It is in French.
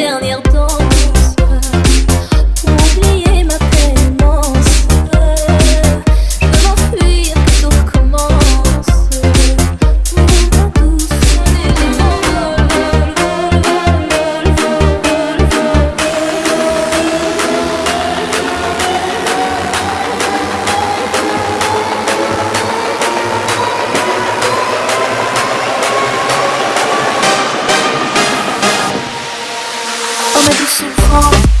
dernière danse. on